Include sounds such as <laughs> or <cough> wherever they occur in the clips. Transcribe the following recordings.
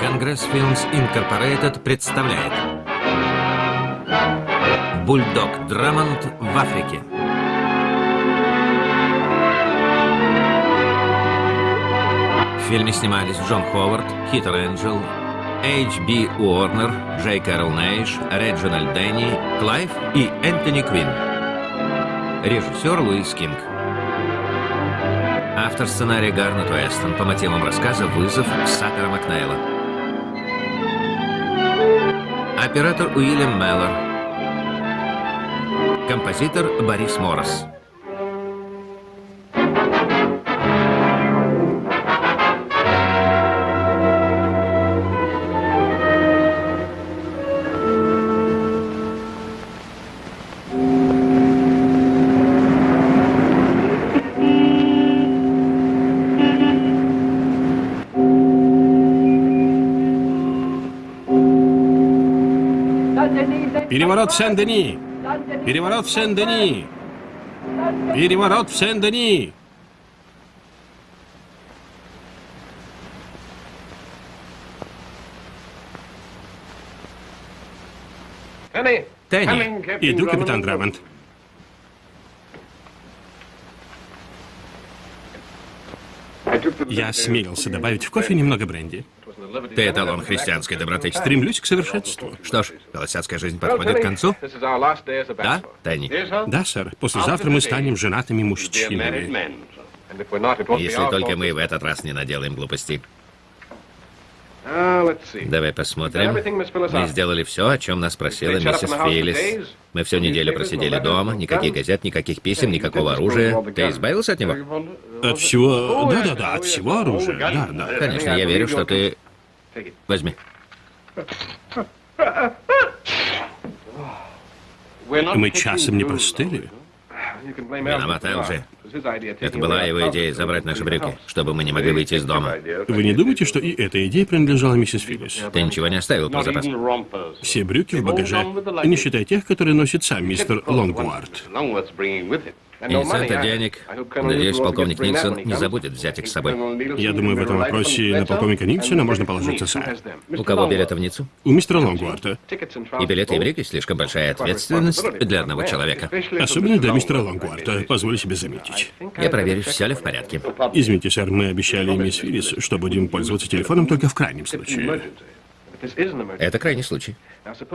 Congress Films Incorporated представляет Бульдог Драммонд в Африке. В фильме снимались Джон Ховард, Хитер Энджел, H.B. Уорнер, Джей Кэрол Нейш, Реджинальд Дэнни, Клайв и Энтони Квин. Режиссер Луис Кинг. Автор сценария Гарнет Уэстон по мотивам рассказа «Вызов» Саттера Макнейла. Оператор Уильям Меллор. Композитор Борис Морос. Переворот в Сен-Дени! Переворот в Сен-Дени! Переворот в Сен-Дени! Тенни, Иду, капитан Драмонт. Я осмелился добавить в кофе немного бренди. Ты эталон христианской доброты. Стремлюсь к совершенству. Что ж, холостяцкая жизнь подходит к концу? Да, Тенни? Да, сэр. Послезавтра мы станем женатыми мужчинами. Если только мы в этот раз не наделаем глупостей. Давай посмотрим. Мы сделали все, о чем нас просила миссис Филлис. Мы всю неделю просидели дома, никаких газет, никаких писем, никакого оружия. Ты избавился от него? От всего... Да-да-да, от всего оружия. Да, да. Конечно, я верю, что ты... Возьми. Мы часом не простыли. Виноват Элджи. Это была его идея забрать наши брюки, чтобы мы не могли выйти из дома. Вы не думаете, что и эта идея принадлежала миссис Филлис? Ты ничего не оставил про запас? Все брюки в багаже, не считая тех, которые носит сам мистер Лонгуард. Инициатор денег. Надеюсь, полковник Никсон не забудет взять их с собой. Я думаю, в этом вопросе на полковника Никсона можно положиться, сэр. У кого билеты в Ниццу? У мистера Лонгуарта. И билеты и брюки слишком большая ответственность для одного человека. Особенно для мистера Лонгуарта, позволю себе заметить. Я проверю, все ли в порядке. Извините, сэр, мы обещали мисс Филлис, что будем пользоваться телефоном только в крайнем случае. Это крайний случай.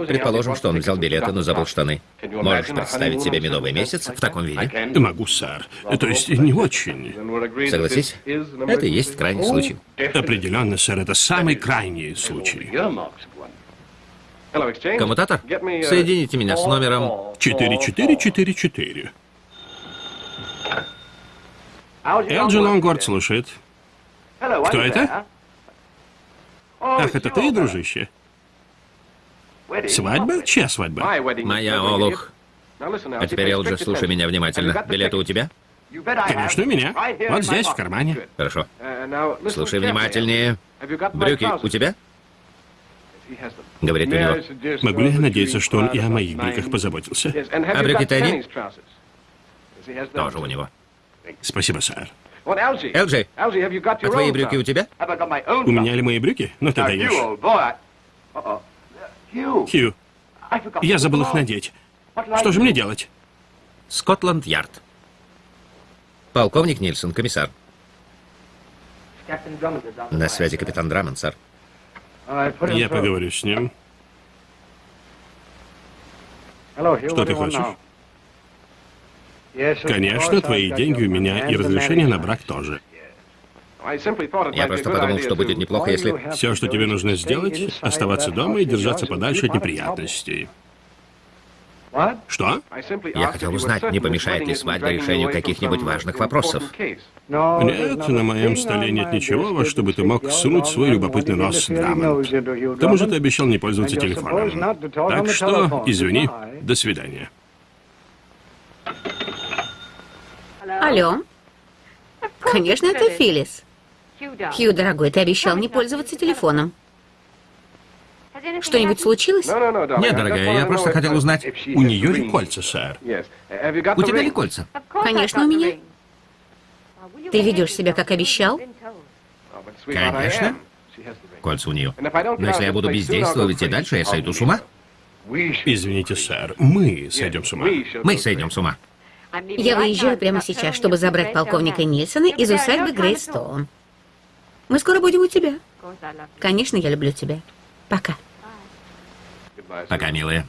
Предположим, что он взял билеты, но забыл штаны. Можешь представить себе медовый месяц в таком виде? Могу, сэр. То есть не очень. Согласись, это и есть крайний случай. Определенно, сэр, это самый крайний случай. Коммутатор, соедините меня с номером... 4444. Элджи Лонгуард слушает. Кто это? Ах, это ты, дружище? Свадьба? Чья свадьба? Моя, Олух. А теперь, Элджи, слушай меня внимательно. Билеты у тебя? Конечно, у меня. Вот здесь, в кармане. Хорошо. Слушай внимательнее. Брюки у тебя? Говорит у него. Могу ли я надеяться, что он и о моих брюках позаботился? А брюки Тедди? Тоже у него. Спасибо, сэр. Элджи, а твои брюки у тебя? У меня ли мои брюки? Ну ты даешь. Хью, я забыл их надеть. Что же мне делать? Скотланд-Ярд. Полковник Нильсон, комиссар. На связи капитан Драмон, сэр. Я поговорю с ним. Что ты хочешь? Конечно, твои деньги у меня и разрешение на брак тоже. Я просто подумал, что будет неплохо, если... Все, что тебе нужно сделать, оставаться дома и держаться подальше от неприятностей. Что? Я хотел узнать, не помешает ли свадьба решению каких-нибудь важных вопросов. Нет, на моем столе нет ничего, во что бы ты мог сунуть свой любопытный нос, Драмонт. К тому же ты обещал не пользоваться телефоном. Так что, извини, до свидания. Алло. Конечно, это Филлис. Хью, дорогой, ты обещал не пользоваться телефоном. Что-нибудь случилось? Нет, дорогая, я просто хотел узнать, У нее ли кольца, сэр? у тебя ли кольца? Конечно, у меня. Ты ведешь себя, как обещал? Конечно. Кольца у нее. Но если я буду бездействовать и дальше, я сойду с ума. Извините, сэр, мы сойдем с ума. Мы сойдем с ума. Я выезжаю прямо сейчас, чтобы забрать полковника Нильсона из усадьбы Грейстоун. Мы скоро будем у тебя. Конечно, я люблю тебя. Пока. Пока, милая.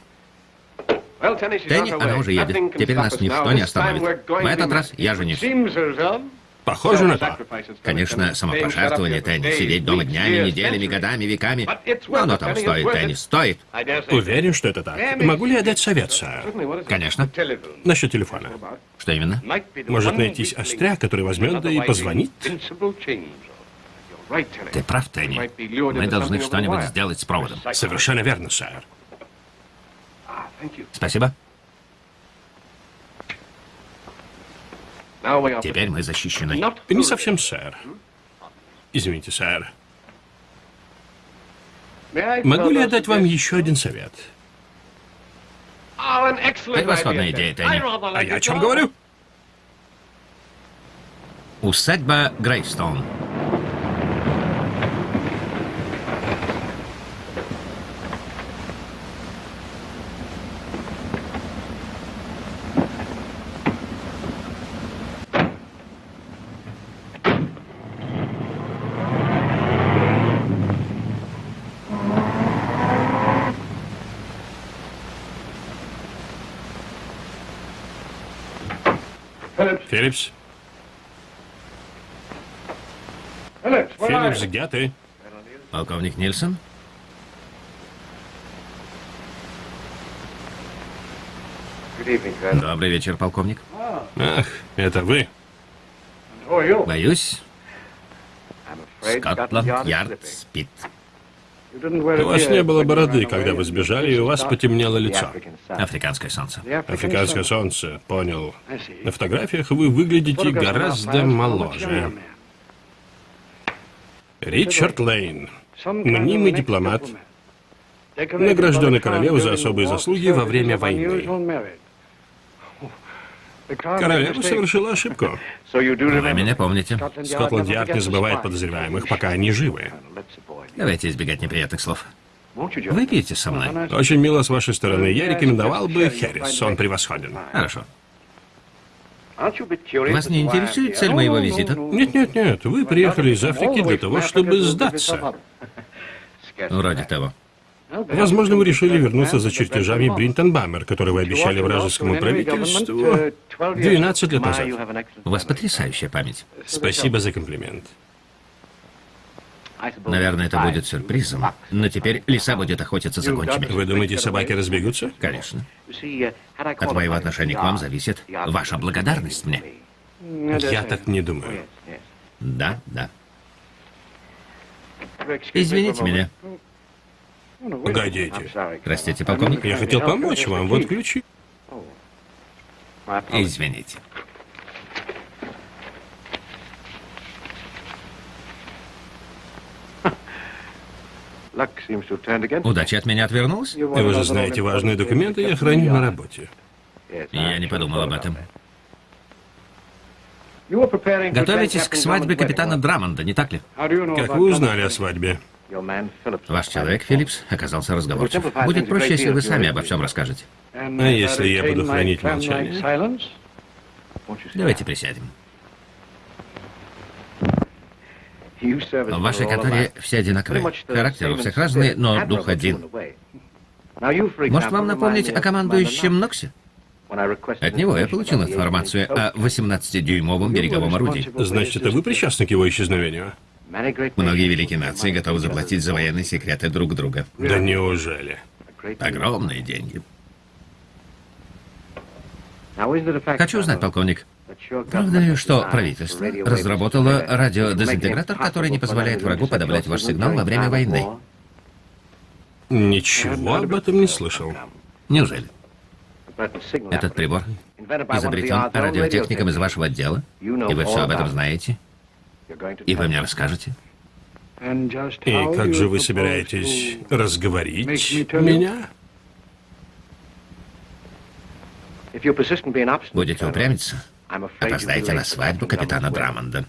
Тенни, она уже едет. Теперь нас ничто не остановит. В этот раз я женюсь. Похоже на то. Конечно, самопожертвование, Тенни. Сидеть дома днями, неделями, годами, веками. Но оно того стоит, Тенни, стоит. Уверен, что это так. Могу ли я дать совет, сэр? Конечно. Насчет телефона. Что именно? Может найтись остряк, который возьмет да и позвонит? Ты прав, Тенни. Мы должны что-нибудь сделать с проводом. Совершенно верно, сэр. Спасибо. Теперь мы защищены. Не совсем, сэр. Извините, сэр. Могу ли я дать вам еще один совет? Превосходная идея, Тенни. А я о чем говорю? Усадьба Грейстоун. Филлипс? Филлипс, где ты? Полковник Нильсон? Добрый вечер, полковник. Ах, это вы? Боюсь, Скотланд-Ярд спит. У вас не было бороды, когда вы сбежали, и у вас потемнело лицо. Африканское солнце. Африканское солнце, понял. На фотографиях вы выглядите гораздо моложе. Ричард Лейн, мнимый дипломат, награжденный королевой за особые заслуги во время войны. Королева совершила ошибку. Вы меня помните. Скотланд-Ярд не забывает подозреваемых, пока они живы. Давайте избегать неприятных слов. Выпейте со мной. Очень мило с вашей стороны. Я рекомендовал бы Хэрис. Он превосходен. Хорошо. Вас не интересует цель моего визита? Нет, нет, нет. Вы приехали из Африки для того, чтобы сдаться. Вроде того. Возможно, вы решили вернуться за чертежами Бринтон Баммер, которые вы обещали вражескому правительству 12 лет назад. У вас потрясающая память. Спасибо за комплимент. Наверное, это будет сюрпризом. Но теперь лиса будет охотиться за гончими. Вы думаете, собаки разбегутся? Конечно. От моего отношения к вам зависит ваша благодарность мне. Я так не думаю. Да, да. Извините меня. Погодите. Простите, полковник. Я хотел помочь вам. Вот ключи. Извините. Удача от меня отвернулась? Вы же знаете, важные документы я храню на работе. Я не подумал об этом. Готовитесь к свадьбе капитана Драмонда, не так ли? Как вы узнали о свадьбе? Ваш человек, Филлипс, оказался разговорчив. Будет проще, если вы сами обо всем расскажете. А если я буду хранить молчание? Давайте присядем. В вашей конторе все одинаковые. Характер у всех разный, но дух один. Может, вам напомнить о командующем Ноксе? От него я получил информацию о 18-дюймовом береговом орудии. Значит, это вы причастны к его исчезновению? Многие великие нации готовы заплатить за военные секреты друг друга. Да неужели? Огромные деньги. Хочу узнать, полковник, правда ли, что правительство разработало радиодезинтегратор, который не позволяет врагу подавлять ваш сигнал во время войны? Ничего об этом не слышал. Неужели? Этот прибор изобретен радиотехником из вашего отдела, и вы все об этом знаете? И вы мне расскажете? И как же вы собираетесь разговорить меня? Будете упрямиться? Опоздаете на свадьбу капитана Драмонда.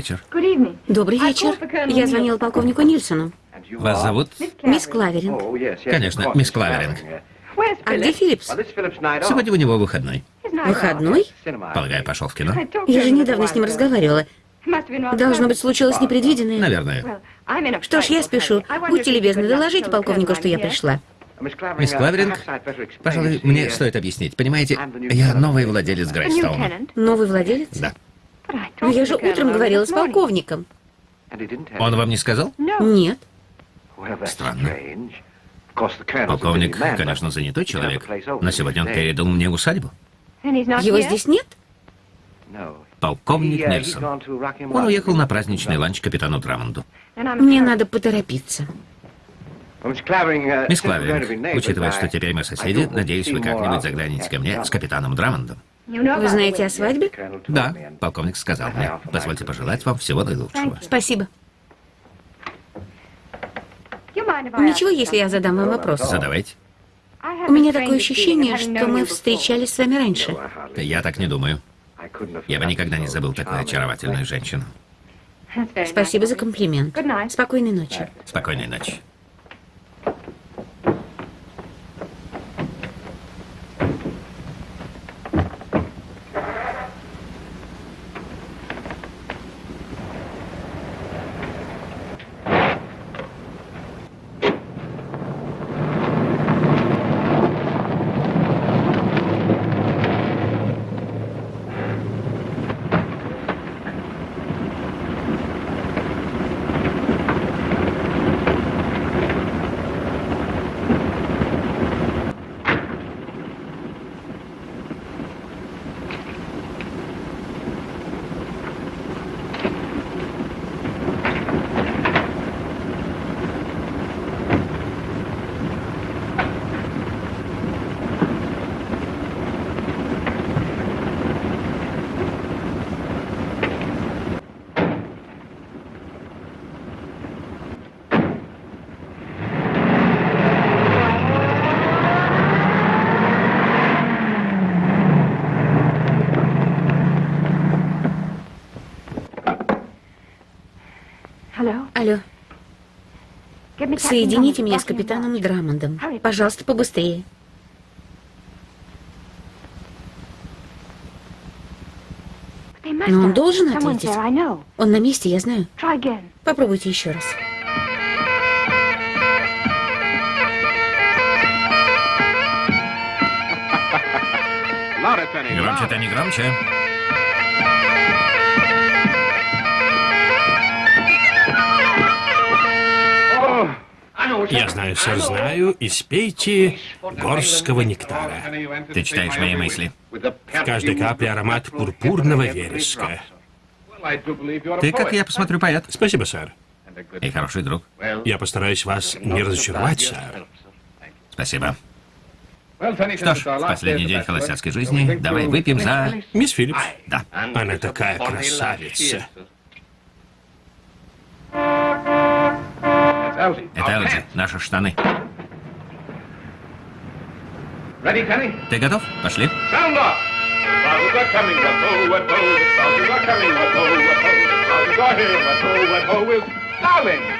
Вечер. Добрый вечер. Я звонила полковнику Нильсону. Вас зовут? Мисс Клаверинг. Конечно, мисс Клаверинг. А где Филлипс? Сегодня у него выходной. Выходной? Полагаю, пошел в кино? Я же недавно с ним разговаривала. Должно быть, случилось непредвиденное. Наверное. Что ж, я спешу. Будьте любезны, доложите полковнику, что я пришла. Мисс Клаверинг, пожалуй, мне стоит объяснить. Понимаете, я новый владелец Грейстоуна. Новый владелец? Да. Но я же утром говорила с полковником. Он вам не сказал? Нет. Странно. Полковник, конечно, занятой человек, но сегодня он передал мне усадьбу. Его здесь нет? Полковник Нельсон. Он уехал на праздничный ланч капитану Драмонду. Мне надо поторопиться. Мисс Клаверинг, учитывая, что теперь мы соседи, надеюсь, вы как-нибудь загляните ко мне с капитаном Драмондом. Вы знаете о свадьбе? Да, полковник сказал мне. Позвольте пожелать вам всего наилучшего. Спасибо. Ничего, если я задам вам вопрос? Задавайте. У меня такое ощущение, что мы встречались с вами раньше. Я так не думаю. Я бы никогда не забыл такую очаровательную женщину. Спасибо за комплимент. Спокойной ночи. Спокойной ночи. Алло. Соедините меня с капитаном Драмондом. Пожалуйста, побыстрее. Но он должен ответить. Он на месте, я знаю. Попробуйте еще раз. Громче, Тенни, громче. Я знаю, сэр, знаю. Испейте горского нектара. Ты читаешь мои мысли. В каждой капле аромат пурпурного вереска. Ты, как я посмотрю, поэт. Спасибо, сэр. И хороший друг. Я постараюсь вас не разочаровать, сэр. Спасибо. Что ж, в последний день холостяцкой жизни давай выпьем за... Мисс Филлипс. Да. Она такая красавица. Это Элджи, наши штаны. Ты готов? Пошли.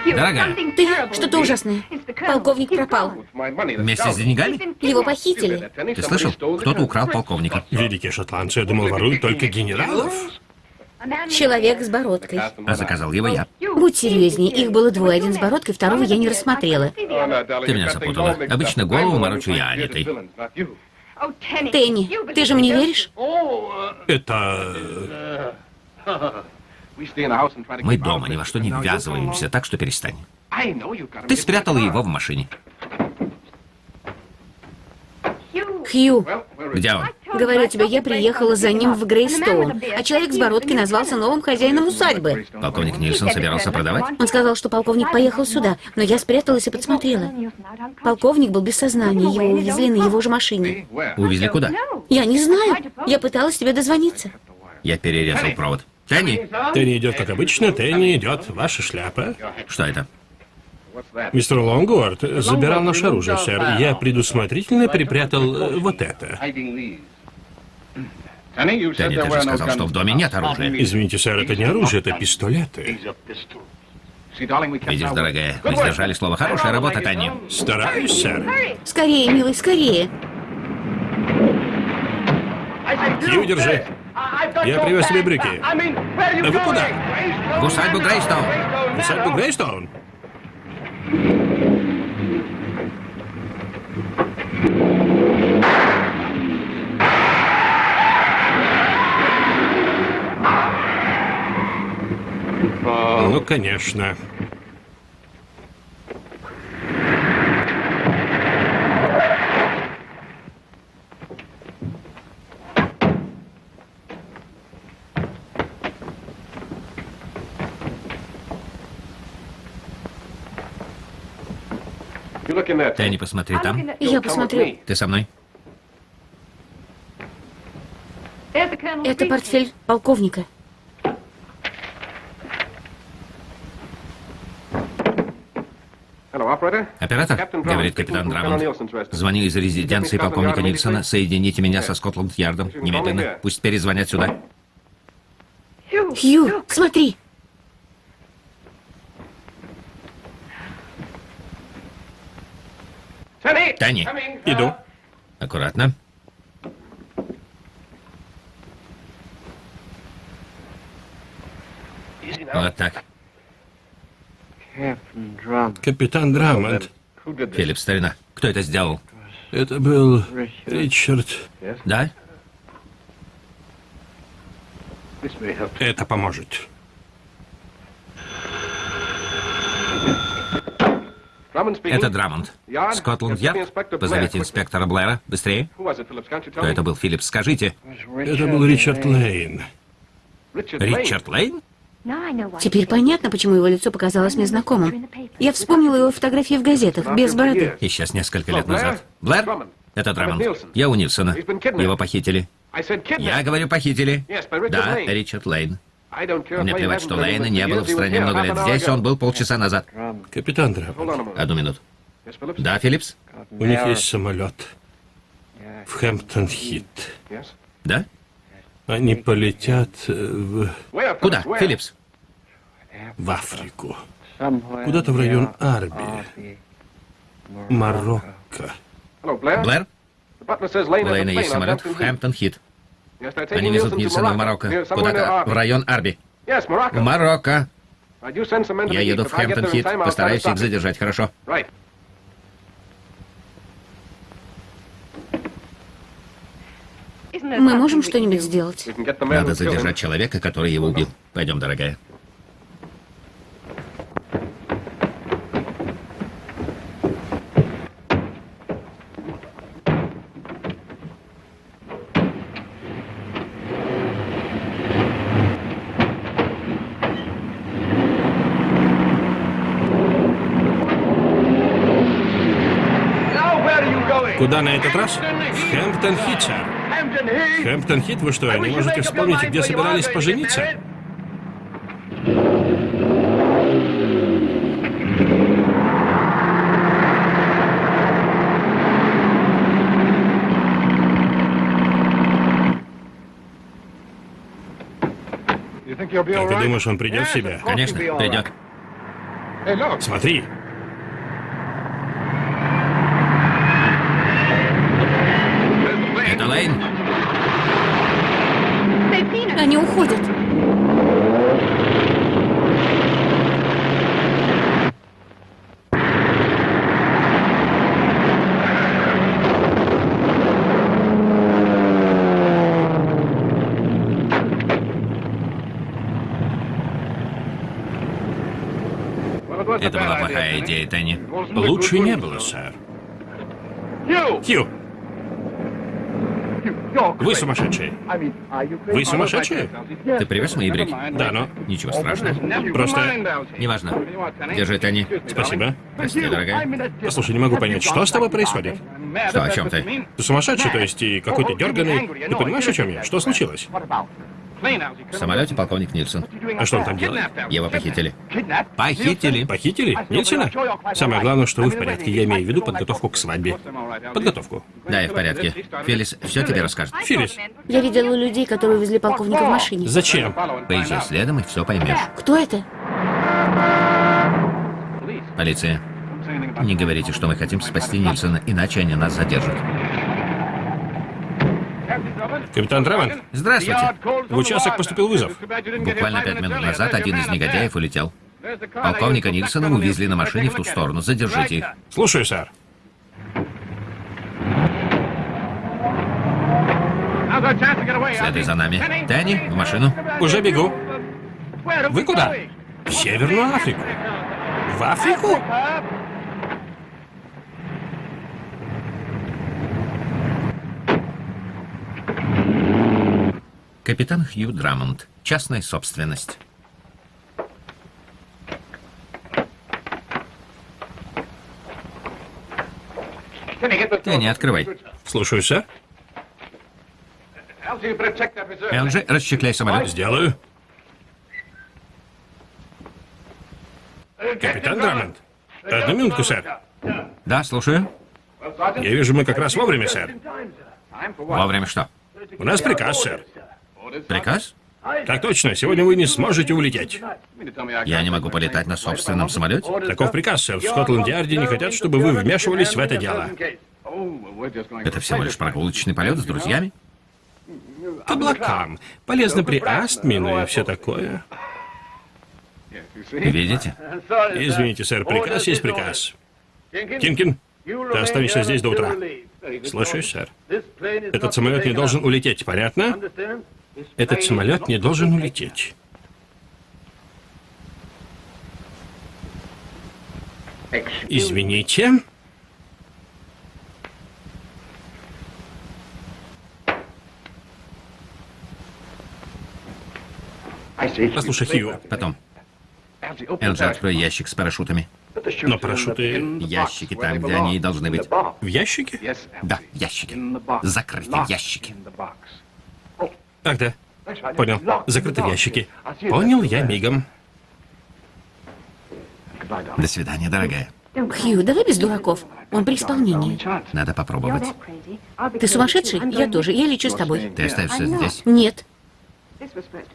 Дорогая, Ты что-то ужасное. Полковник пропал. вместе с деньгами? Его похитили. Ты слышал? Кто-то украл полковника. Великие шотландцы, я думал, воруют только генералов. Человек с бородкой. А заказал его я. Будь серьезнее, их было двое. Один с бородкой, второго я не рассмотрела. Ты меня запутала. Обычно голову морочу я, а не ты. Тенни, ты же мне веришь? Это... Мы дома ни во что не ввязываемся, так что перестань. Ты спрятала его в машине. Хью, Где он? Говорю тебе, я приехала за ним в Грейстоун, а человек с бородкой назвался новым хозяином усадьбы. Полковник Нильсон собирался продавать? Он сказал, что полковник поехал сюда, но я спряталась и подсмотрела. Полковник был без сознания, его увезли на его же машине. Увезли куда? Я не знаю, я пыталась тебе дозвониться. Я перерезал провод. Тенни, Тенни идет, как обычно, Тенни идет, ваша шляпа. что это? Мистер Лонгуард забирал наше оружие, сэр. Я предусмотрительно припрятал э, вот это. Тенни, ты же сказал, что в доме нет оружия. Извините, сэр, это не оружие, это пистолеты. Видишь, дорогая, мы сдержали слово. Хорошая работа, Тенни. Стараюсь, сэр. Скорее, милый, скорее. Кью, держи. Я привез тебе брюки. А вы куда? В усадьбу Грейстоун. В усадьбу Грейстоун? Ну, конечно. Тенни, посмотри там. Я посмотрю. Ты со мной? Это портфель полковника. Оператор, говорит капитан Драмонт. Звоню из резиденции полковника Нильсона. Соедините меня со Скотланд-Ярдом. Немедленно. Пусть перезвонят сюда. Хью, смотри. Тенни, Иду. аккуратно. Вот так. Капитан Драмонт. Филипп, старина. Кто это сделал? Это был Ричард. Да? Это поможет. Это Драмонт. Скотланд-Ярд? Позовите инспектора Блэра. Быстрее. Кто это был, Филипп? Скажите. Это был Ричард Лейн. Ричард Лейн? Теперь понятно, почему его лицо показалось мне знакомым. Я вспомнила его фотографии в газетах, без бороды. Исчез несколько лет назад. Блэр? Это Драмонт. Я у Нильсона. Его похитили. Я говорю, похитили. Да, Ричард Лейн. Мне плевать, что Лейна не было в стране много лет. Здесь он был полчаса назад. Капитан Драмонт. Одну минуту. Да, Филлипс? У них есть самолет. В Хэмптон-Хит. Да? Они полетят э, в, Куда, Филлипс? в Африку. Куда-то в район Арби. Марокко. Блэр? Лейна есть самолет в Хэмптон-Хит. Они везут Нильсона в Марокко. Куда-то в район Арби. В Марокко. Я еду в Хэмптон-Хит. Постараюсь их задержать, хорошо? Мы можем что-нибудь сделать? Надо задержать человека, который его убил. Пойдем, дорогая. Куда на этот раз? В Хэмптон-Хит, сэр. Хэмптон-Хит? Вы что, не можете вспомнить, где собирались пожениться? Как ты думаешь, он придет в себя? Конечно, придет. Смотри. Это Лейн? Они уходят. Это была плохая идея, Тенни. Лучше не было, сэр. Хью! Вы сумасшедшие. Вы сумасшедшие? Ты привез мои брюки? Да, но... Ничего страшного. Просто... Неважно. Держи, Тенни. Спасибо. Прости, дорогая. Послушай, не могу понять, что с тобой происходит? Что, о чем ты? Ты сумасшедший, то есть и какой-то дерганый. Ты понимаешь, о чем я? Что случилось? В самолете полковник Нильсон. А что он там делает? Его похитили. Похитили. Похитили? Нильсона? Самое главное, что вы в порядке. Я имею в виду подготовку к свадьбе. Подготовку. Да, я в порядке. Филлис все тебе расскажет. Филлис, Я видела людей, которые увезли полковника в машине. зачем? Поезжай следом и все поймешь. Кто это? Полиция. Не говорите, что мы хотим спасти Нильсона, иначе они нас задержат. Капитан Драмонт, Здравствуйте. в участок поступил вызов. Буквально пять минут назад один из негодяев улетел. Полковника Нильсона увезли на машине в ту сторону. Задержите их. Слушаю, сэр. Следуй за нами. Дэнни, в машину. Уже бегу. Вы куда? В Северную Африку. В Африку? Капитан Хью Драмонд. Частная собственность. Дэнни, открывай. Слушаю, сэр. Элджи, расчехляй самолет. Сделаю. Капитан Драмонт. Одну минутку, сэр. Да, слушаю. Я вижу, мы как раз вовремя, сэр. Вовремя что? У нас приказ, сэр. Приказ? Так точно, сегодня вы не сможете улететь. Я не могу полетать на собственном самолете? Таков приказ, сэр. В Скотланд-Ярде не хотят, чтобы вы вмешивались в это дело. Это всего лишь прогулочный полет с друзьями? К облакам. Полезно при астме, ну и все такое. Видите? Извините, сэр, приказ есть приказ. Тинкин, ты останешься здесь до утра. Слушаюсь, сэр. Этот самолет не должен улететь, понятно? Этот самолет не должен улететь. Извините. Послушай, Хью, Потом. Элджи, открой ящик с парашютами. Но парашюты Ящики там, где они и должны быть. в ящике? Да, ящики. Закрытые ящики. Ах, да. Понял. Закрыты в ящике. Понял я мигом. До свидания, дорогая. Хью, давай без дураков. Он при исполнении. Надо попробовать. Ты сумасшедший? Я тоже. Я лечу с тобой. Ты остаешься здесь? Нет.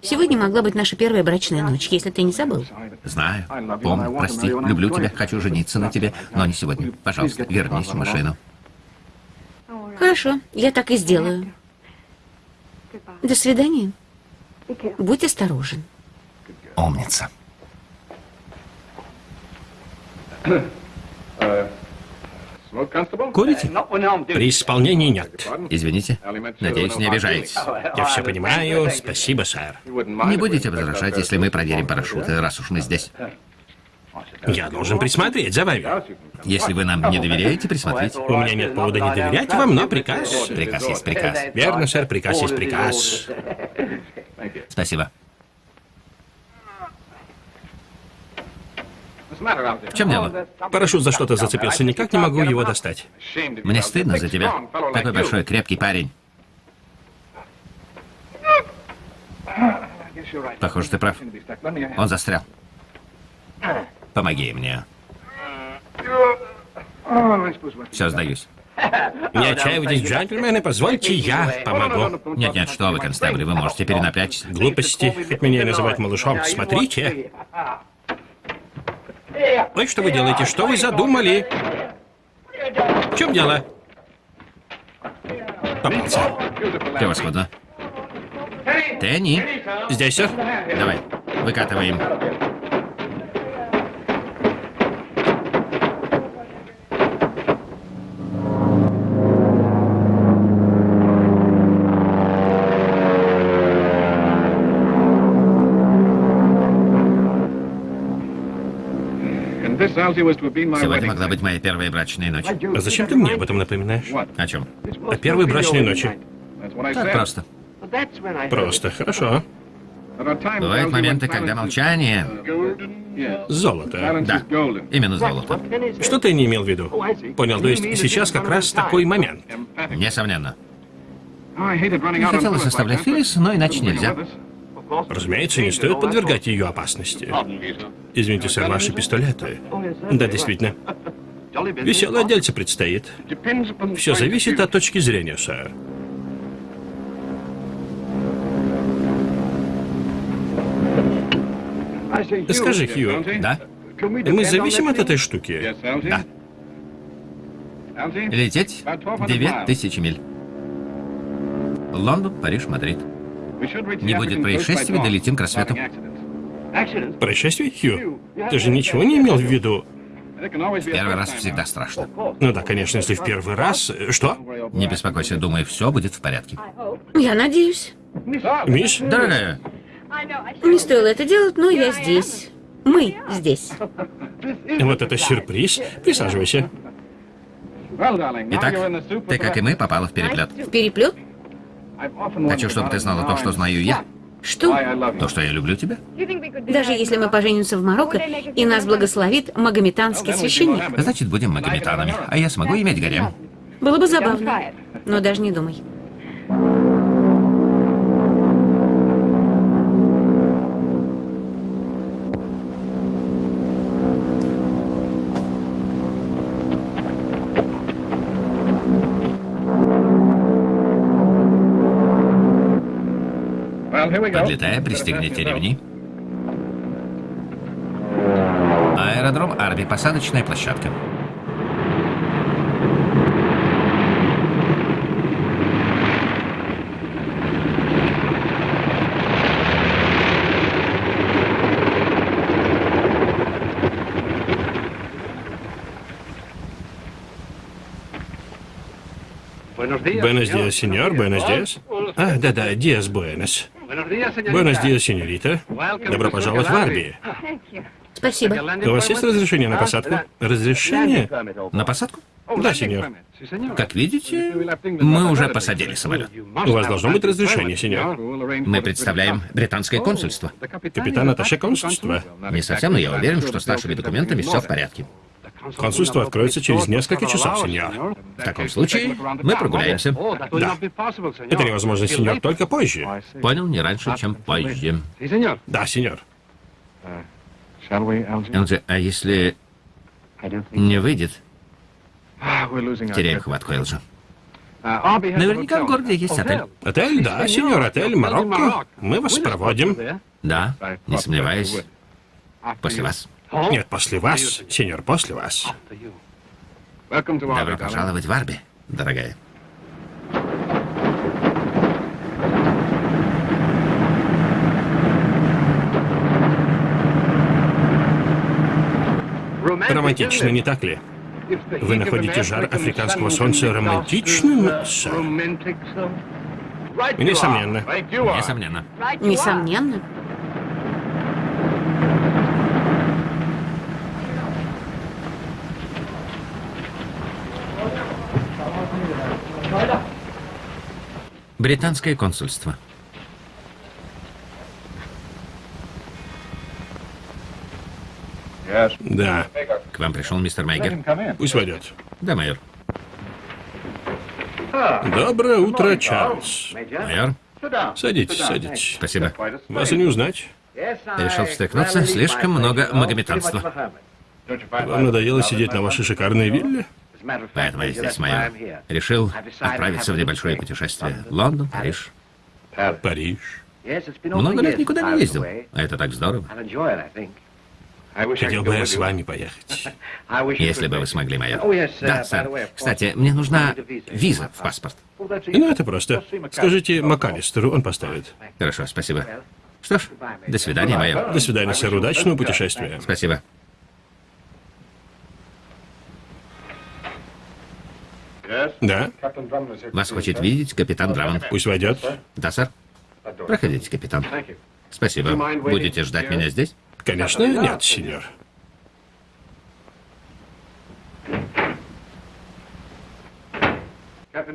Сегодня могла быть наша первая брачная ночь, если ты не забыл. Знаю. Помню, прости. Люблю тебя, хочу жениться на тебе, но не сегодня. Пожалуйста, вернись в машину. Хорошо, я так и сделаю. До свидания. Будь осторожен. Умница. Курите? При исполнении нет. Извините. Надеюсь, не обижаетесь. Я все понимаю. Спасибо, сэр. Не будете возражать, если мы проверим парашюты, раз уж мы здесь. Я должен присмотреть за вами. Если вы нам не доверяете, присмотрите. У меня нет повода не доверять вам, но приказ... Приказ есть приказ. Верно, сэр, приказ есть приказ. Спасибо. В чем дело? Парашют за что-то зацепился, никак не могу его достать. Мне стыдно за тебя. Такой большой, крепкий парень. Похоже, ты прав. Он застрял. Помоги мне. Все, сдаюсь. Не отчаивайтесь, джентльмены, позвольте, я помогу. Нет-нет, что вы, констебли, вы можете перенапрячься. Глупости, хоть меня и называют малышом. Смотрите. Ой, что вы делаете? Что вы задумали? В чем дело? Попался. Превосходно. Тенни, Здесь, сэр. давай, выкатываем. Сегодня могла быть моя первая брачная ночь. А зачем ты мне об этом напоминаешь? О чем? О первой брачной ночи. Так просто. Просто, хорошо. Бывают моменты, когда молчание... Золото. Да, именно золото. Что ты не имел в виду? Понял, то есть сейчас как раз такой момент. Несомненно. Не хотелось оставлять Филлис, но иначе нельзя. Разумеется, не стоит подвергать ее опасности. Извините, сэр, ваши пистолеты. Да, действительно. Веселое дельце предстоит. Все зависит от точки зрения, сэр. Скажи, Хью, Да? мы зависим от этой штуки? Да. Лететь 9000 миль. Лондон, Париж, Мадрид. Не будет происшествий, долетим к рассвету. Происшествие, Хью? Ты же ничего не имел в виду? Первый раз всегда страшно. Ну да, конечно, если в первый раз... Что? Не беспокойся, думаю, все будет в порядке. Я надеюсь. Мисс? Дорогая, Не стоило это делать, но я здесь. Мы здесь. <laughs> Вот это сюрприз. Присаживайся. итак, ты, как и мы, попала в переплет. В переплет? Хочу, чтобы ты знала то, что знаю я. Что? То, что я люблю тебя. Даже если мы поженимся в Марокко, и нас благословит магометанский священник. Значит, будем магометанами, а я смогу иметь гарем. Было бы забавно. Но даже не думай. Подлетая, пристегните ремни. Аэродром Арби, посадочная площадка. Буэнос диас, сеньор, буэнос диас. А, да-да, диас буэнос. Буэнос диас, сеньорита. Добро пожаловать в Арби. Спасибо. У вас есть разрешение на посадку? Разрешение? На посадку? Да, сеньор. Как видите, мы уже посадили самолет. У вас должно быть разрешение, сеньор. Мы представляем британское консульство. Капитан Аташе консульства. Не совсем, но я уверен, что с нашими документами все в порядке. Консульство откроется через несколько часов, сеньор. В таком случае мы прогуляемся. Да. Это невозможно, сеньор, только позже. Понял, не раньше, чем позже. Да, сеньор. Элджи, а если не выйдет, теряем хватку, Элджи. Наверняка в городе есть отель. Отель, да, сеньор, отель Марокко. Мы вас проводим. Да, не сомневаюсь. После вас. Нет, после вас, сеньор, после вас. Добро пожаловать в Арби, дорогая. Романтично, не так ли? Вы находите жар африканского солнца романтичным, сэр? Несомненно. Несомненно. Несомненно. Британское консульство. Да. К вам пришел мистер Мейгер. Пусть войдет. Да, майор. Доброе утро, Чарльз. Майор, Садитесь, садитесь. спасибо. Вас и не узнать. Решил встряхнуться. Слишком много магометанства. Вам надоело сидеть на вашей шикарной вилле? Поэтому я здесь, майор. Решил отправиться в небольшое путешествие. Лондон, Париж. Париж. Много лет никуда не ездил. А это так здорово. Хотел бы я с вами поехать. Если бы вы смогли, майор. Да, сэр. Кстати, мне нужна виза в паспорт. Ну, это просто. Скажите МакАлистеру, он поставит. Хорошо, спасибо. Что ж, до свидания, майор. До свидания, сэр. Удачного путешествия. Спасибо. Да? Вас хочет видеть капитан Драмонт. Пусть войдет. Да, сэр. Проходите, капитан. Спасибо. Будете ждать меня здесь? Конечно, нет, сеньор.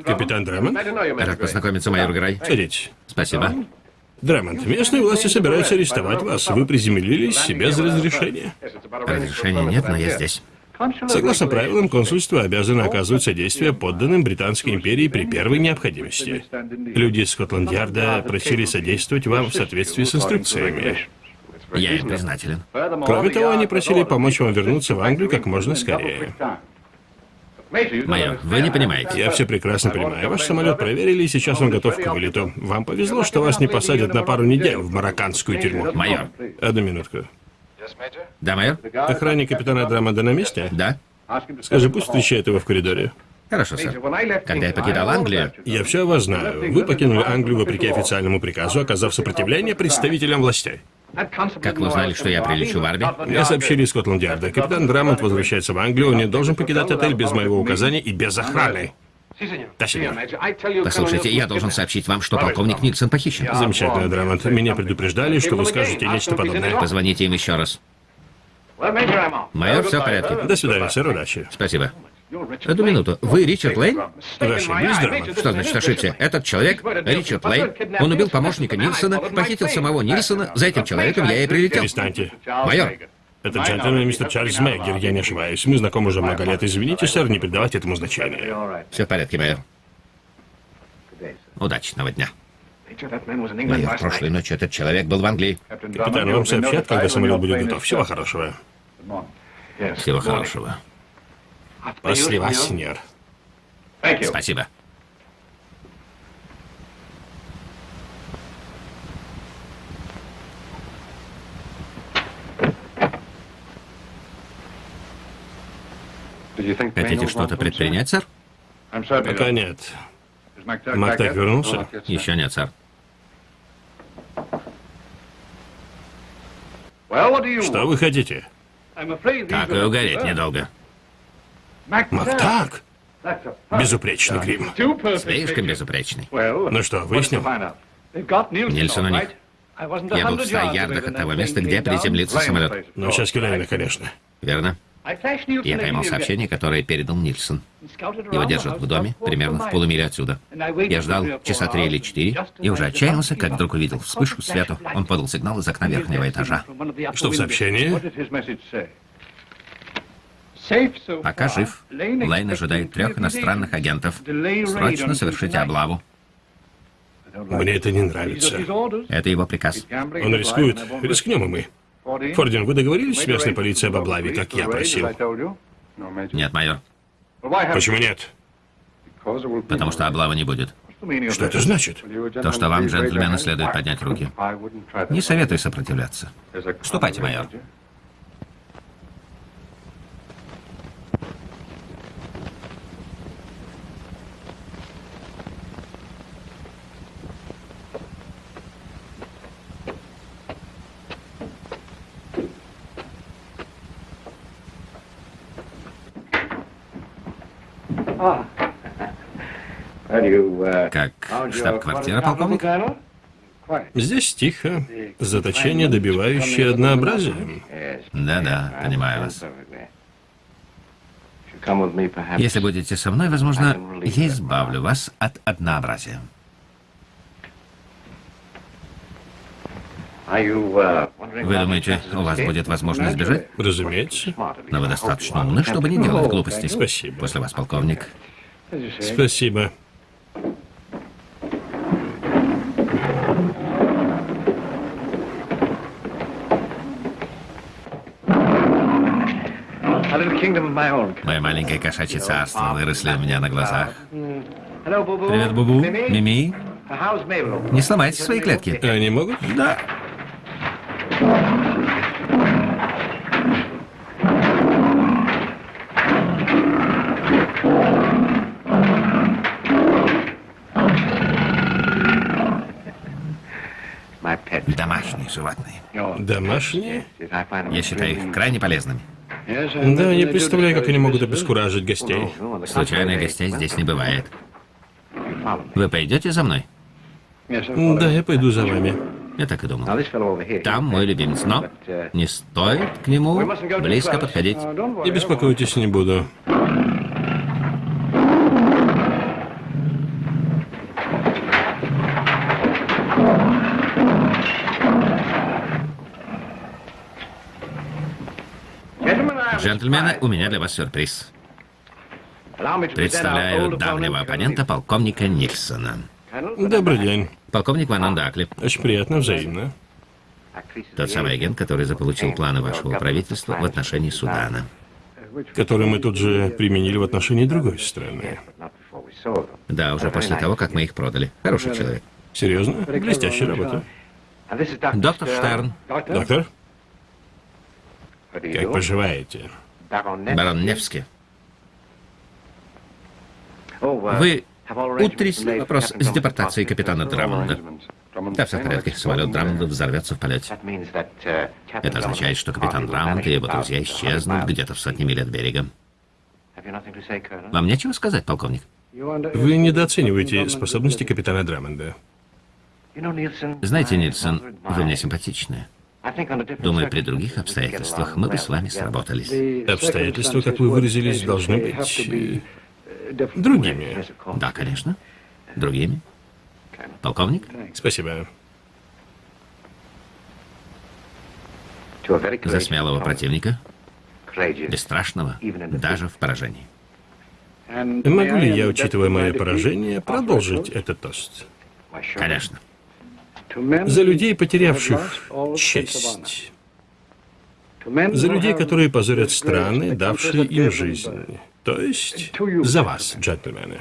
Капитан Драмонт? Рад познакомиться, майор Грай. Садитесь. Спасибо. Драмонт, местные власти собираются арестовать вас. Вы приземлились без разрешения. Разрешения нет, но я здесь. Согласно правилам, консульство обязано оказывать содействие подданным Британской империи при первой необходимости. Люди из Скотланд-Ярда просили содействовать вам в соответствии с инструкциями. Я им признателен. Кроме того, они просили помочь вам вернуться в Англию как можно скорее. Майор, вы не понимаете. Я все прекрасно понимаю. Ваш самолет проверили, и сейчас он готов к вылету. Вам повезло, что вас не посадят на пару недель в марокканскую тюрьму. Майор. Одну минутку. Да, майор? Охранник капитана Драмонда на месте? Да? Скажи, пусть встречает его в коридоре. Хорошо, сэр. Когда я покидал Англию, Я все о вас знаю. Вы покинули Англию вопреки официальному приказу, оказав сопротивление представителям властей. как вы узнали, что я прилечу в армию? Мне сообщили из Скотланд-Ярда. Капитан Драмонт возвращается в Англию, он не должен покидать отель без моего указания и без охраны. Да, сеньор. Послушайте, я должен сообщить вам, что полковник Нильсон похищен. Замечательно, Драмонт. Меня предупреждали, что вы скажете нечто подобное. Позвоните им еще раз. Майор, все в порядке. До свидания, сэр, удачи. Спасибо. Одну минуту. Вы Ричард Лейн? Ошиблись, Драмонт? Что значит ошибся? Этот человек, Ричард Лейн, он убил помощника Нильсона, похитил самого Нильсона. За этим человеком я и прилетел. Перестаньте. Майор, Это джентльмен мистер Чарльз Мэггер, я не ошибаюсь. Мы знакомы уже много лет. Извините, сэр, не придавайте этому значения. все в порядке, майор. Удачного дня. Майор, прошлой ночью этот человек был в Англии. Капитан, вам сообщат, когда самолет будет готов. Всего хорошего. Всего хорошего. После вас, сеньор. Спасибо. Хотите что-то предпринять, сэр? Пока нет. Мактак вернулся? Еще нет, сэр. Что вы хотите? Так и угореть недолго. Мактак? Безупречный грим. Слишком безупречный. Ну что, выяснил? Нильсон у них. Я был в 100 ярдах от того места, где приземлится самолет. Ну, сейчас Кюлянина, конечно. Верно? Я поймал сообщение, которое передал Нильсон. Его держат в доме, примерно в полумиле отсюда. Я ждал часа три или четыре, и уже отчаялся, как вдруг увидел вспышку света. Он подал сигнал из окна верхнего этажа. Что в сообщении? Пока жив. Лейн ожидает трех иностранных агентов. Срочно совершите облаву. Мне это не нравится. Это его приказ. Он рискует. Рискнем и мы. Фордин, вы договорились с местной полицией об облаве, как я просил? Нет, майор. Почему нет? Потому что облавы не будет. Что это значит? То, что вам, джентльмены, следует поднять руки. Не советую сопротивляться. Ступайте, майор. Как штаб-квартира, полковник? Здесь тихо. Заточение, добивающее однообразие. Да-да, понимаю вас. Если будете со мной, возможно, я избавлю вас от однообразия. Вы думаете, у вас будет возможность сбежать? Разумеется. Но вы достаточно умны, чтобы не делать глупостей. Спасибо. После вас, полковник. Спасибо. Мое маленькое кошачье царство выросли у меня на глазах. Привет, Бубу. Мими. Не сломайте свои клетки. Они могут? Да. Домашние животные. Домашние? Я считаю их крайне полезными. Да, не представляю, как они могут обескуражить гостей. Случайных гостей здесь не бывает. Вы пойдете за мной? Да, я пойду за вами. Я так и думал. Там мой любимец, но не стоит к нему близко подходить. Не беспокойтесь, не буду. Джентльмены, у меня для вас сюрприз. Представляю давнего оппонента, полковника Нильсона. Добрый день. Полковник Ван Андакли. Очень приятно, взаимно. Тот самый агент, который заполучил планы вашего правительства в отношении Судана. Который мы тут же применили в отношении другой страны. Да, уже после того, как мы их продали. Хороший человек. Серьезно? Блестящая работа. Доктор Штерн, Доктор, как поживаете? Барон Невский. Вы утрясли вопрос с депортацией капитана Драмонда. Да, все в порядке. Самолет Драмонда взорвется в полете. Это означает, что капитан Драмонд и его друзья исчезнут где-то в сотне миль от берега. Вам нечего сказать, полковник? Вы недооцениваете способности капитана Драмонда. Знаете, Нильсон, вы мне симпатичны. Думаю, при других обстоятельствах мы бы с вами сработались. Обстоятельства, как вы выразились, должны быть э, другими. Да, конечно. Другими. Полковник? Спасибо. За смелого противника, бесстрашного, даже в поражении. Могу ли я, учитывая мое поражение, продолжить этот тост? Конечно. За людей, потерявших честь. За людей, которые позорят страны, давшие им жизнь. То есть за вас, джентльмены.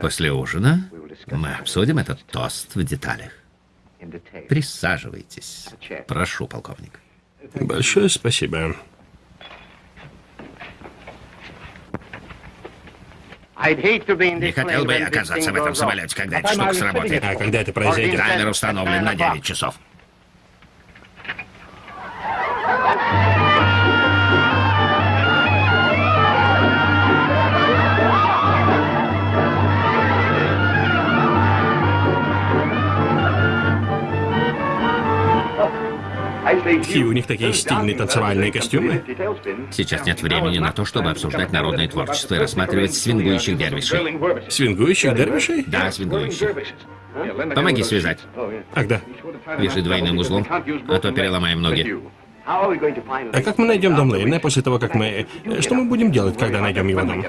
После ужина мы обсудим этот тост в деталях. Присаживайтесь. Прошу, полковник. Большое спасибо. Не хотел бы я оказаться в этом самолете, когда эта штука сработает. А когда это произойдет? Таймер установлен на 9 часов. Какие у них такие стильные танцевальные костюмы? Сейчас нет времени на то, чтобы обсуждать народное творчество и рассматривать свингующих дервишей. Свингующих дервишей? Да, свингующих. Помоги связать. Ах, да. Вяжи двойным узлом, а то переломаем ноги. А как мы найдем дом Лейна после того, как мы... Что мы будем делать, когда найдем его дом?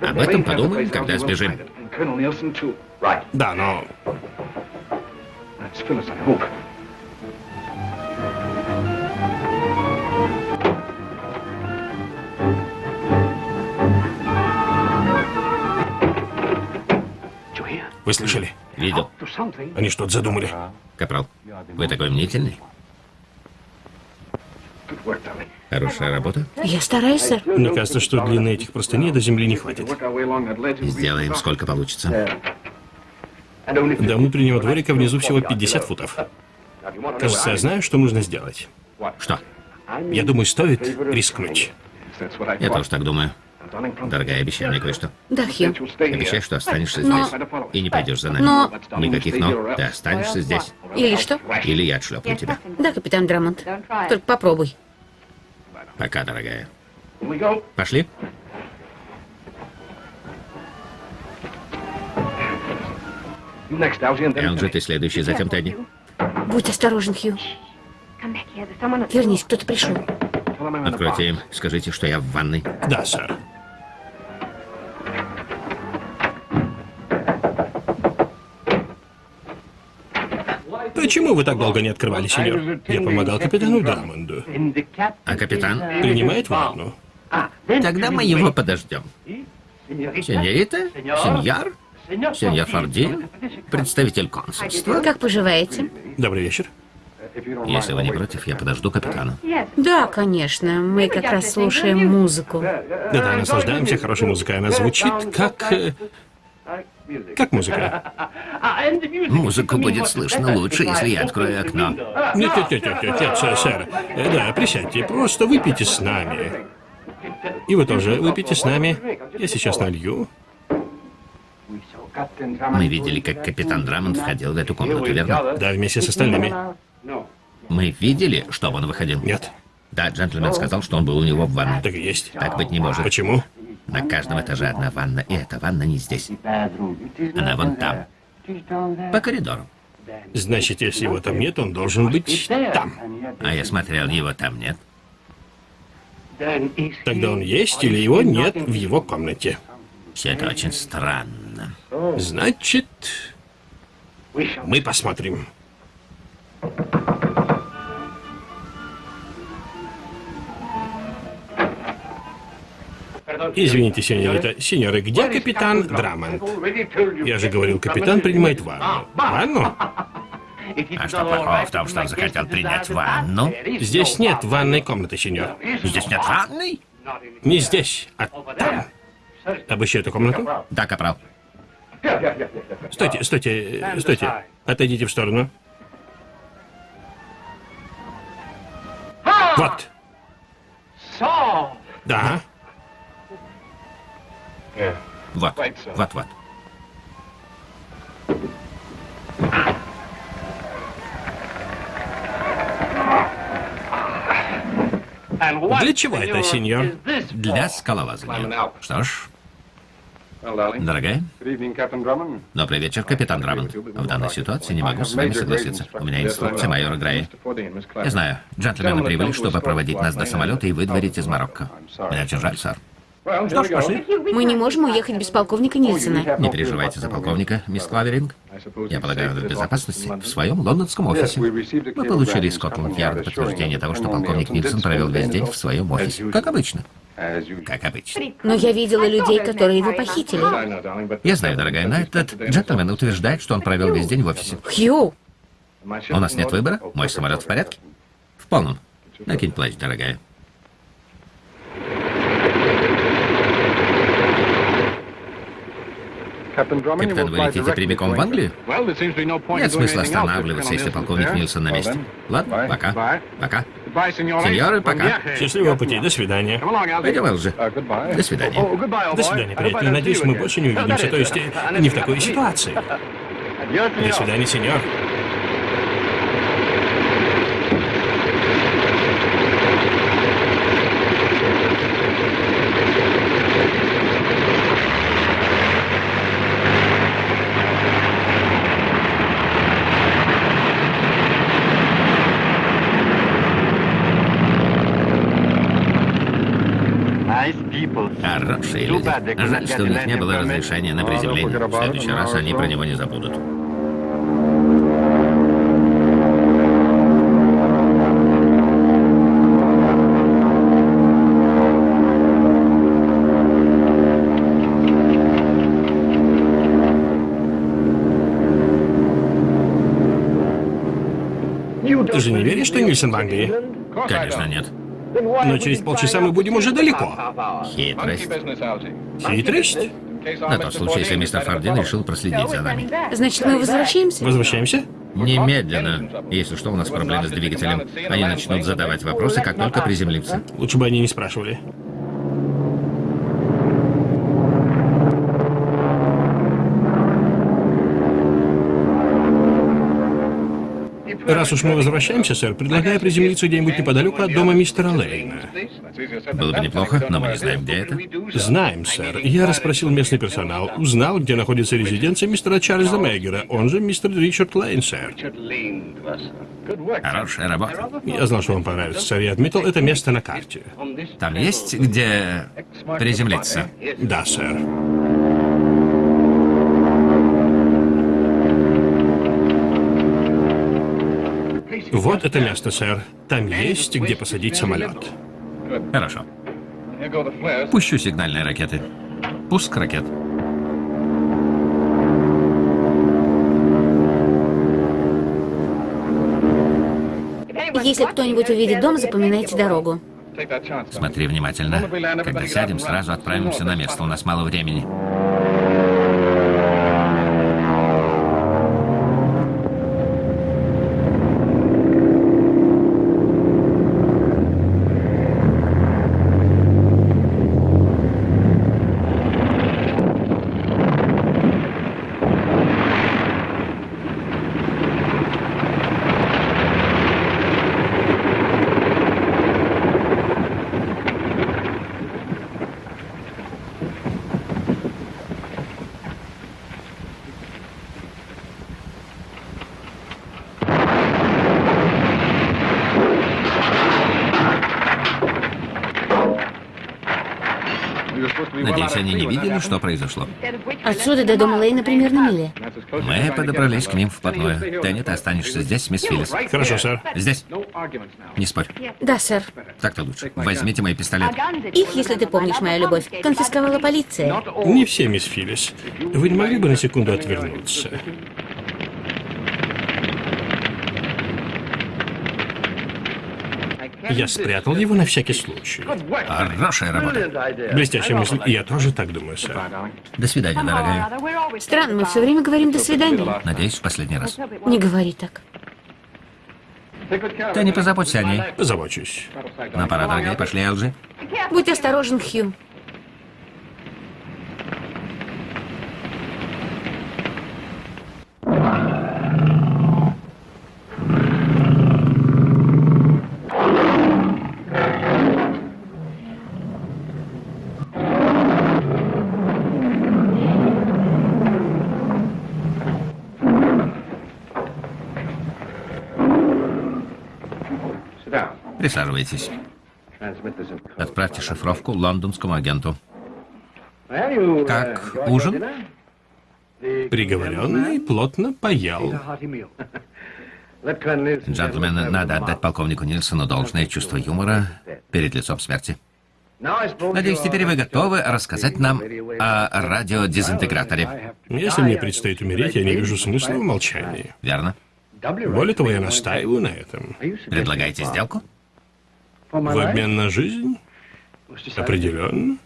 Об этом подумаем, когда сбежим. Да, но... Вы слышали? Видел. Они что-то задумали. Капрал, вы такой мнительный. Хорошая работа. Я стараюсь, сэр. Мне кажется, что длины этих простыней до земли не хватит. Сделаем, сколько получится. До внутреннего дворика внизу всего 50 футов. Кажется, я знаю, что нужно сделать. Что? Я думаю, стоит рискнуть. Я тоже так думаю. Дорогая, обещай мне кое-что. Да, Хью. Обещай, что останешься Но- здесь. И не пойдешь за нами. Но- Никаких но. Ты останешься здесь. Или что? Или я отшлепну тебя. Да, капитан Драмонт. Только попробуй. Пока, дорогая. Пошли. Элджи, ты следующий, затем Тедди. Будь осторожен, Хью. Вернись, кто-то пришел. Откройте им. Скажите, что я в ванной. Да, сэр. Почему вы так долго не открывали, сеньор? Я помогал капитану Драмонду. А капитан? Принимает ванну? Тогда мы его подождем. Сеньорита? Сеньор? Сеньор Форди? Представитель консульства? Как поживаете? Добрый вечер. Если вы не против, я подожду капитана. Да, конечно. Мы как раз слушаем музыку. Да-да, наслаждаемся хорошей музыкой. Она звучит как... Как музыка? <laughs> Музыку будет слышно лучше, если я открою окно. Нет, нет, нет, нет, нет, нет, сэр, сэр. Э, Да, присядьте, просто выпейте с нами. И вы тоже выпейте с нами. Я сейчас налью. Мы видели, как капитан Драмонт входил в эту комнату, верно? Да, вместе с остальными. Мы видели, что он выходил? Нет, Да, джентльмен сказал, что он был у него в ванной. так и есть. Так быть не может. Почему? На каждом этаже одна ванна, и эта ванна не здесь. Она вон там, по коридору. Значит, если его там нет, он должен быть там. А я смотрел, его там нет. Тогда он есть или его нет в его комнате. Все это очень странно. Значит, мы посмотрим. Извините, сеньорита. Сеньоры, где капитан Драмонт? Я же говорил, капитан принимает ванну. Ванну? <laughs> А что плохого в том, что он захотел принять ванну? Здесь нет ванной комнаты, сеньор. Здесь нет ванной? Не здесь, а там. Обыщи эту комнату. Да, капрал. Стойте, стойте, стойте. Отойдите в сторону. Вот. Да. Вот, вот, вот. Для чего это, сеньор? Для скалолазания. Что ж, дорогая, добрый вечер, капитан Драмонт. В данной ситуации не могу с вами согласиться. У меня инструкция майора Грея. Я знаю, джентльмены прибыли, чтобы проводить нас до самолета и выдворить из Марокко. Мне очень жаль, сэр. Что ж, пошли. Мы не можем уехать без полковника Нильсона. Не переживайте за полковника, мисс Клаверинг. Я полагаю, он в безопасности в своем лондонском офисе. Мы получили из Скотланд-Ярда подтверждение того, что полковник Нильсон провел весь день в своем офисе. Как обычно. Как обычно. Но я видела людей, которые его похитили. Я знаю, дорогая, но этот джентльмен утверждает, что он провел весь день в офисе. Хью! У нас нет выбора? Мой самолет в порядке? В полном. Накинь плащ, дорогая. Капитан, вы летите прямиком в Англию? Нет смысла останавливаться, если полковник Нильсон на месте. Ладно, пока. Пока. Сеньоры, пока. Счастливого пути. До свидания. Пойдем, Элджи. До свидания. До свидания, приятель. Надеюсь, мы больше не увидимся. То есть, <laughs> не в такой ситуации. До свидания, сеньор. Хорошие люди. Жаль, что у них не было разрешения на приземление. В следующий раз они про него не забудут. Ты же не веришь, что Нильсон в Англии? Конечно, нет. Но через полчаса мы будем уже далеко. Хитрость. Хитрость? На тот случай, если мистер Фардин решил проследить за нами. Значит, мы возвращаемся? Возвращаемся? Немедленно. Если что, у нас проблемы с двигателем. Они начнут задавать вопросы, как только приземлимся. Лучше бы они не спрашивали. Раз уж мы возвращаемся, сэр, предлагаю приземлиться где-нибудь неподалеку от дома мистера Лейна. Было бы неплохо, но мы не знаем, где это. Знаем, сэр. Я расспросил местный персонал, узнал, где находится резиденция мистера Чарльза Меггера, он же мистер Ричард Лейн, сэр. Хорошая работа. Я знал, что вам понравится, сэр. Я отметил это место на карте. Там есть где приземлиться? Да, сэр. Вот это место, сэр. Там есть, где посадить самолет. Хорошо. Пущу сигнальные ракеты. Пуск ракет. Если кто-нибудь увидит дом, запоминайте дорогу. Смотри внимательно. Когда сядем, сразу отправимся на место. У нас мало времени. Видели, что произошло. Отсюда до дома Лейна примерно миля. Мы подобрались к ним вплотную. Тенни, ты останешься здесь, мисс Филлис. Хорошо, сэр. Здесь. Не спорь. Да, сэр. Так-то лучше. Возьмите мои пистолеты. Их, если ты помнишь, моя любовь, конфисковала полиция. Не все, мисс Филлис. Вы не могли бы на секунду отвернуться? Я спрятал его на всякий случай. Хорошая работа. Блестящая мысль. Я тоже так думаю, сэр. До свидания, дорогая. Странно, мы все время говорим «до свидания». Надеюсь, в последний раз. Не говори так. Тенни, позаботься о ней. Позабочусь. Нам пора, дорогая. Пошли, Элджи. Будь осторожен, Хью. Присаживайтесь. Отправьте шифровку лондонскому агенту. Как ужин? Приговоренный плотно поел. Джентльмены, надо отдать полковнику Нильсону должное чувство юмора перед лицом смерти. Надеюсь, теперь вы готовы рассказать нам о радиодезинтеграторе. Если мне предстоит умереть, я не вижу смысла в молчании. Верно? Более того, я настаиваю на этом. Предлагаете сделку? В обмен на жизнь? Определенно.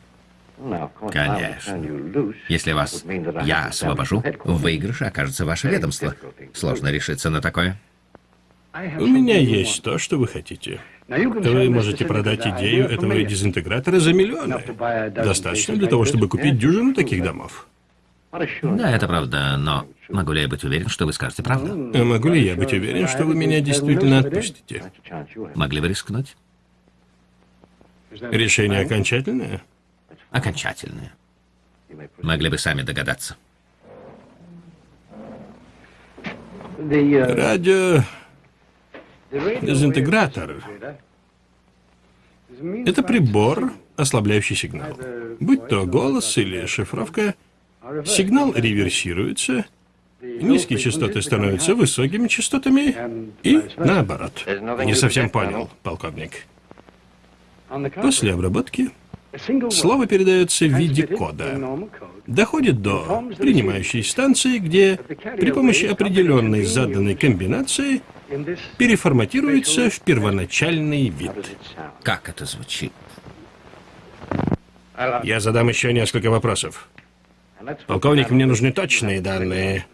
Конечно. Если вас я освобожу, в выигрыше окажется ваше ведомство. Сложно решиться на такое. У меня есть то, что вы хотите. Вы можете продать идею этого дезинтегратора за миллионы. Достаточно для того, чтобы купить дюжину таких домов. Да, это правда, но могу ли я быть уверен, что вы скажете правду? А могу ли я быть уверен, что вы меня действительно отпустите? Могли бы рискнуть? Решение окончательное? Окончательное. Могли бы сами догадаться. Радио... Дезинтегратор. Это прибор, ослабляющий сигнал. Будь то голос или шифровка, сигнал реверсируется, низкие частоты становятся высокими частотами и наоборот. Не совсем понял, полковник. После обработки слово передается в виде кода. Доходит до принимающей станции, где при помощи определенной заданной комбинации переформатируется в первоначальный вид. Как это звучит? Я задам еще несколько вопросов. Полковник, мне нужны точные данные.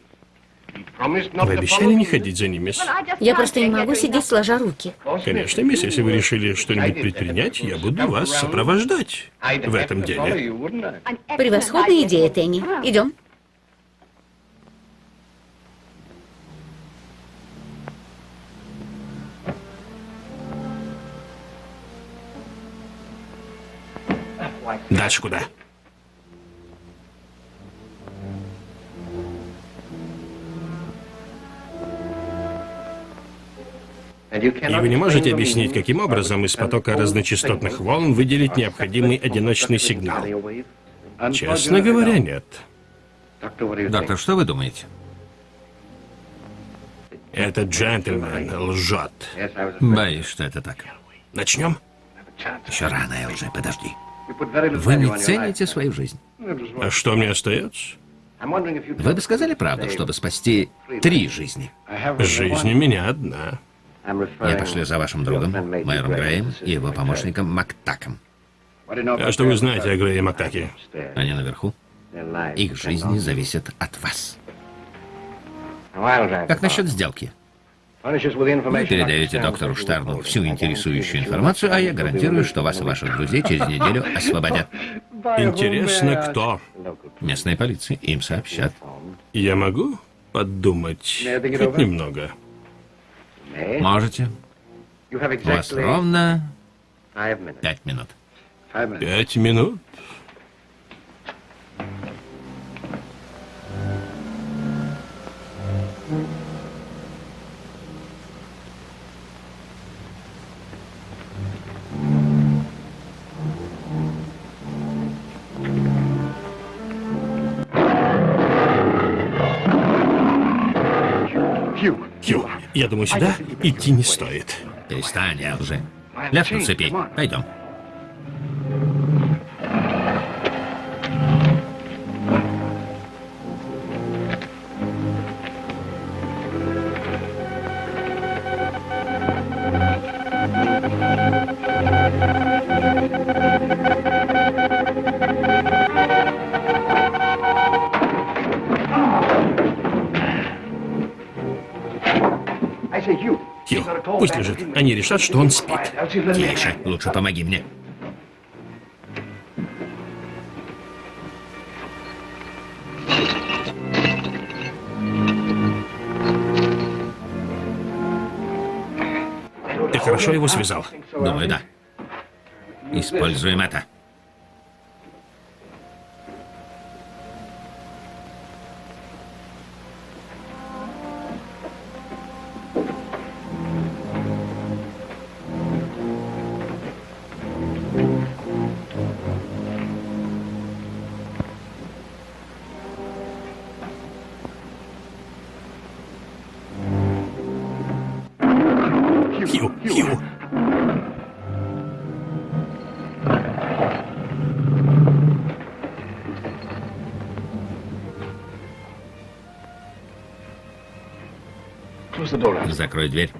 Вы обещали не ходить за ними? Я просто не могу сидеть сложа руки. Конечно, мисс, если вы решили что-нибудь предпринять, я буду вас сопровождать в этом деле. Превосходная идея, Тенни. Идем. Дальше куда? И вы не можете объяснить, каким образом из потока разночастотных волн выделить необходимый одиночный сигнал? Честно говоря, нет. Доктор, что вы думаете? Этот джентльмен лжет. Боюсь, что это так. Начнем? Еще рано, Элджи, подожди. Вы не цените свою жизнь. А что мне остается? Вы бы сказали правду, чтобы спасти три жизни. Жизнь у меня одна. Я пошлю за вашим другом, майором Греем, и его помощником Мактаком. А что вы знаете о Грее Мактаке? Они наверху. Их жизни зависят от вас. Как насчет сделки? Вы передаете доктору Штарну всю интересующую информацию, а я гарантирую, что вас и ваших друзей через неделю освободят. Интересно, кто? Местная полиция. Им сообщат. Я могу подумать хоть немного? Можете. У вас ровно пять минут. Пять минут? Я думаю, сюда идти не стоит. Перестань, Элджи. Ляж на цепи. Пойдем. Они решат, что он спит. Тише. Лучше помоги мне. Ты хорошо его связал? Думаю, да. Используем это. Закрой дверь.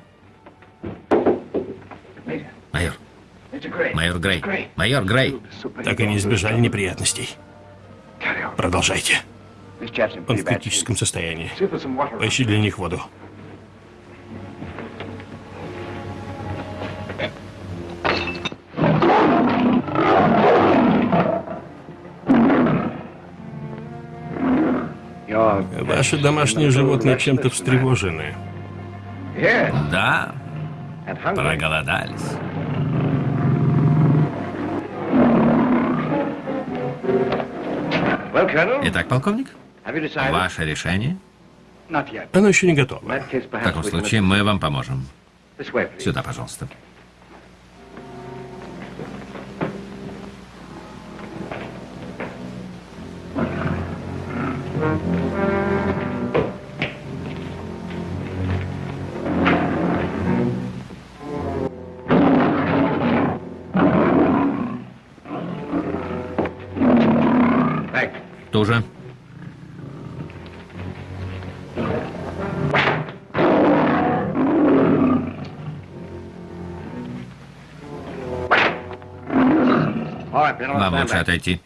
Майор. Майор Грей. Майор Грей. Так и не избежали неприятностей. Продолжайте. Он в критическом состоянии. Поищи для них воду. Ваши домашние животные чем-то встревожены. Да, проголодались. Итак, полковник, ваше решение? Оно еще не готово. В таком случае мы вам поможем. Сюда, пожалуйста. Туже. Вам лучше отойти.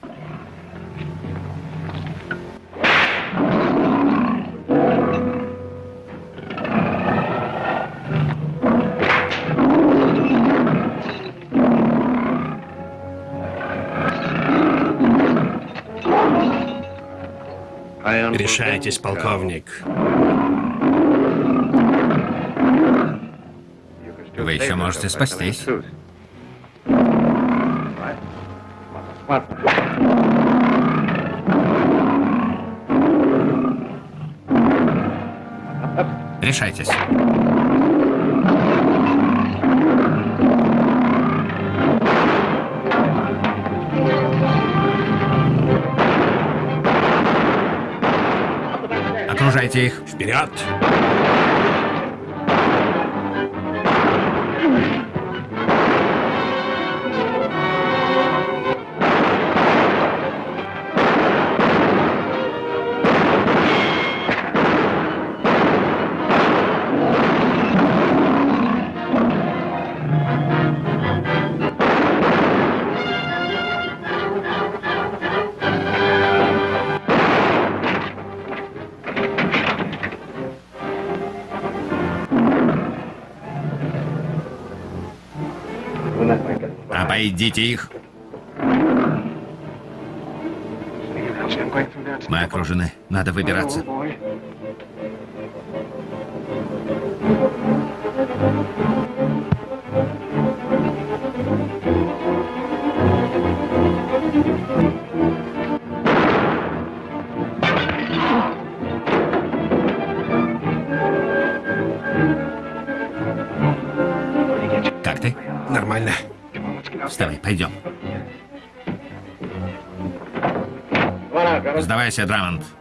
Решайтесь, полковник. Вы еще можете спастись. Решайтесь. Их. Вперед! Обойдите их. Мы окружены. Надо выбираться. Сдавайся, Драмонт.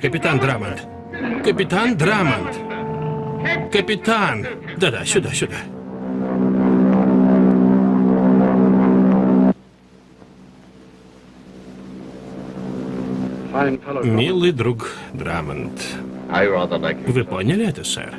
Капитан Драмонт. Капитан Драмонт. Капитан. Да-да, сюда, сюда. Милый друг Драмонт. Вы поняли это, сэр?